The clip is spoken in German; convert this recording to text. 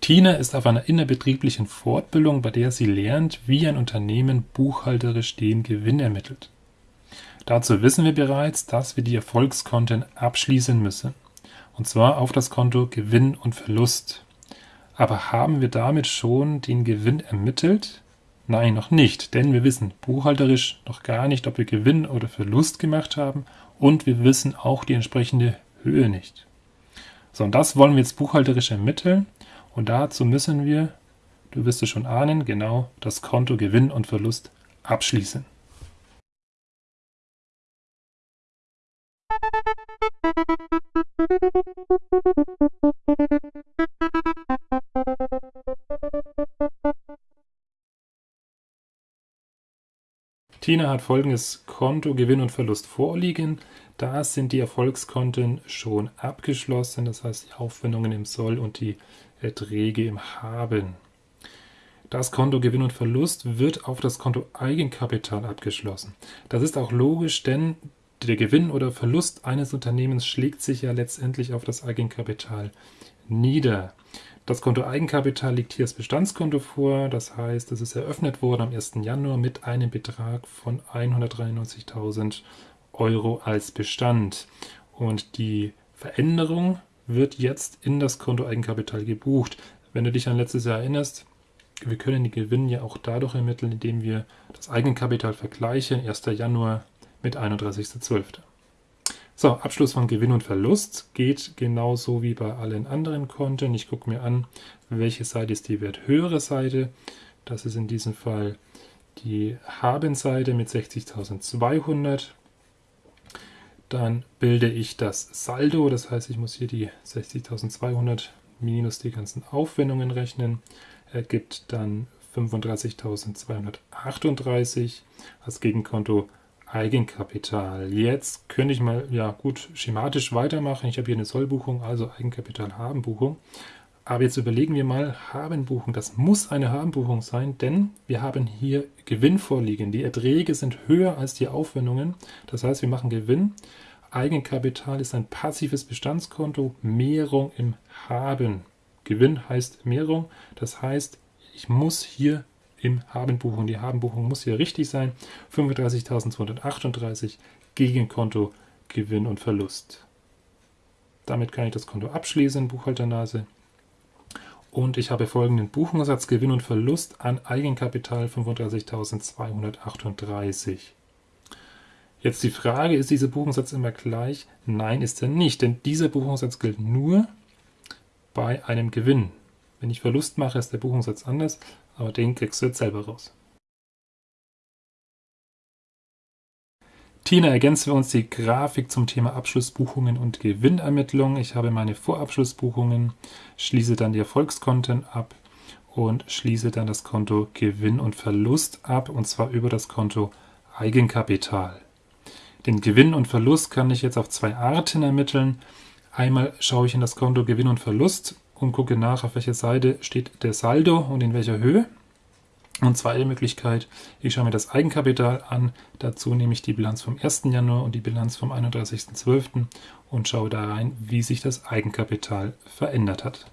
Tina ist auf einer innerbetrieblichen Fortbildung, bei der sie lernt, wie ein Unternehmen buchhalterisch den Gewinn ermittelt. Dazu wissen wir bereits, dass wir die Erfolgskonten abschließen müssen. Und zwar auf das Konto Gewinn und Verlust. Aber haben wir damit schon den Gewinn ermittelt? Nein, noch nicht, denn wir wissen buchhalterisch noch gar nicht, ob wir Gewinn oder Verlust gemacht haben und wir wissen auch die entsprechende Höhe nicht. So, und das wollen wir jetzt buchhalterisch ermitteln und dazu müssen wir, du wirst es schon ahnen, genau das Konto Gewinn und Verlust abschließen. Tina hat folgendes Konto Gewinn und Verlust vorliegen. Da sind die Erfolgskonten schon abgeschlossen, das heißt die Aufwendungen im Soll und die Erträge im Haben. Das Konto Gewinn und Verlust wird auf das Konto Eigenkapital abgeschlossen. Das ist auch logisch, denn der Gewinn oder Verlust eines Unternehmens schlägt sich ja letztendlich auf das Eigenkapital nieder. Das Konto Eigenkapital liegt hier als Bestandskonto vor, das heißt, es ist eröffnet worden am 1. Januar mit einem Betrag von 193.000 Euro als Bestand. Und die Veränderung wird jetzt in das Konto Eigenkapital gebucht. Wenn du dich an letztes Jahr erinnerst, wir können die Gewinn ja auch dadurch ermitteln, indem wir das Eigenkapital vergleichen, 1. Januar mit 31.12. So, Abschluss von Gewinn und Verlust geht genauso wie bei allen anderen Konten. Ich gucke mir an, welche Seite ist die werthöhere Seite. Das ist in diesem Fall die Habenseite mit 60.200. Dann bilde ich das Saldo, das heißt, ich muss hier die 60.200 minus die ganzen Aufwendungen rechnen. Ergibt dann 35.238 als Gegenkonto Eigenkapital. Jetzt könnte ich mal, ja gut, schematisch weitermachen. Ich habe hier eine Sollbuchung, also Eigenkapital Habenbuchung. Aber jetzt überlegen wir mal, Habenbuchung, das muss eine Habenbuchung sein, denn wir haben hier Gewinn vorliegen. Die Erträge sind höher als die Aufwendungen. Das heißt, wir machen Gewinn. Eigenkapital ist ein passives Bestandskonto, Mehrung im Haben. Gewinn heißt Mehrung, das heißt, ich muss hier im Habenbuchung. Die Habenbuchung muss hier richtig sein. 35.238 Gegenkonto Gewinn und Verlust. Damit kann ich das Konto abschließen, Buchhalternase. Und ich habe folgenden Buchungssatz Gewinn und Verlust an Eigenkapital 35.238. Jetzt die Frage, ist dieser Buchungssatz immer gleich? Nein, ist er nicht, denn dieser Buchungssatz gilt nur bei einem Gewinn. Wenn ich Verlust mache, ist der Buchungssatz anders, aber den kriegst du jetzt selber raus. Tina, ergänzen wir uns die Grafik zum Thema Abschlussbuchungen und Gewinnermittlung. Ich habe meine Vorabschlussbuchungen, schließe dann die Erfolgskonten ab und schließe dann das Konto Gewinn und Verlust ab, und zwar über das Konto Eigenkapital. Den Gewinn und Verlust kann ich jetzt auf zwei Arten ermitteln. Einmal schaue ich in das Konto Gewinn und Verlust und gucke nach, auf welcher Seite steht der Saldo und in welcher Höhe. Und zweite Möglichkeit, ich schaue mir das Eigenkapital an. Dazu nehme ich die Bilanz vom 1. Januar und die Bilanz vom 31.12. und schaue da rein, wie sich das Eigenkapital verändert hat.